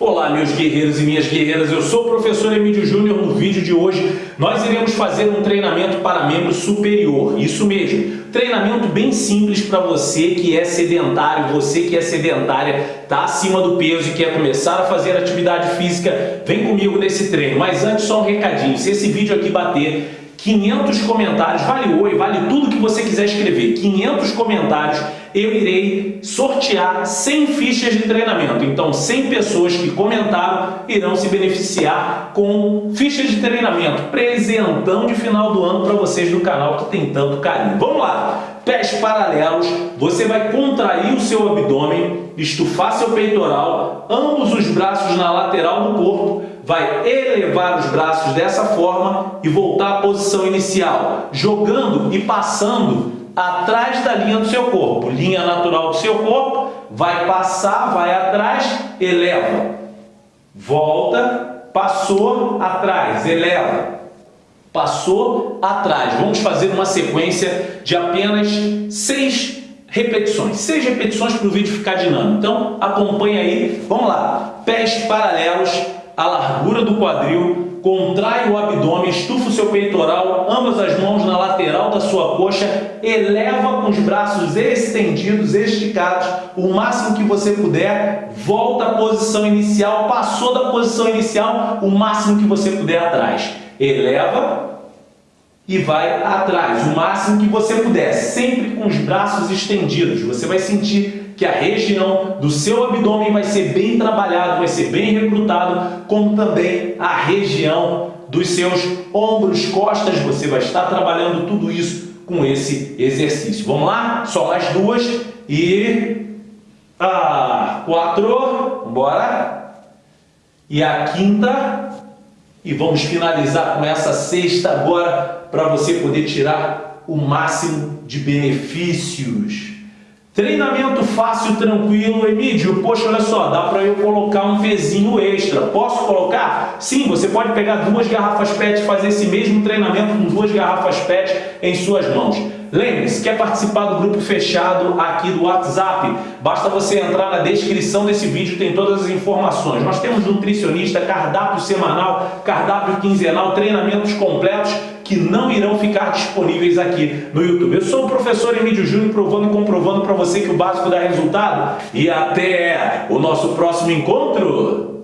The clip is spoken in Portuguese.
Olá meus guerreiros e minhas guerreiras, eu sou o professor Emílio Júnior. No vídeo de hoje nós iremos fazer um treinamento para membro superior, isso mesmo, treinamento bem simples para você que é sedentário, você que é sedentária, está acima do peso e quer começar a fazer atividade física, vem comigo nesse treino. Mas antes só um recadinho, se esse vídeo aqui bater 500 comentários, vale oi, vale tudo que você quiser escrever, 500 comentários, eu irei sortear 100 fichas de treinamento. Então, 100 pessoas que comentaram irão se beneficiar com fichas de treinamento, presentão de final do ano para vocês do canal que tem tanto carinho. Vamos lá! Pés paralelos, você vai contrair o seu abdômen, estufar seu peitoral, ambos os braços na lateral do corpo, vai elevar os braços dessa forma e voltar à posição inicial, jogando e passando atrás da linha do seu corpo. Linha natural do seu corpo, vai passar, vai atrás, eleva. Volta, passou, atrás, eleva. Passou, atrás. Vamos fazer uma sequência de apenas seis repetições. Seis repetições para o vídeo ficar dinâmico. Então, acompanha aí. Vamos lá. Pés paralelos a largura do quadril, contrai o abdômen, estufa o seu peitoral, ambas as mãos na lateral da sua coxa, eleva com os braços estendidos, esticados, o máximo que você puder, volta à posição inicial, passou da posição inicial, o máximo que você puder atrás. Eleva e vai atrás, o máximo que você puder, sempre com os braços estendidos. Você vai sentir que a região do seu abdômen vai ser bem trabalhado, vai ser bem recrutado, como também a região dos seus ombros, costas, você vai estar trabalhando tudo isso com esse exercício. Vamos lá? Só mais duas e... Ah, quatro, bora. E a quinta. E vamos finalizar com essa sexta agora para você poder tirar o máximo de benefícios. Treinamento fácil, tranquilo, Emílio, poxa, olha só, dá para eu colocar um pezinho extra. Posso colocar? Sim, você pode pegar duas garrafas PET e fazer esse mesmo treinamento com duas garrafas PET em suas mãos. Lembre-se, quer participar do grupo fechado aqui do WhatsApp? Basta você entrar na descrição desse vídeo, tem todas as informações. Nós temos nutricionista, cardápio semanal, cardápio quinzenal, treinamentos completos que não irão ficar disponíveis aqui no YouTube. Eu sou o professor Emílio Júnior, provando e comprovando para você que o básico dá resultado. E até o nosso próximo encontro!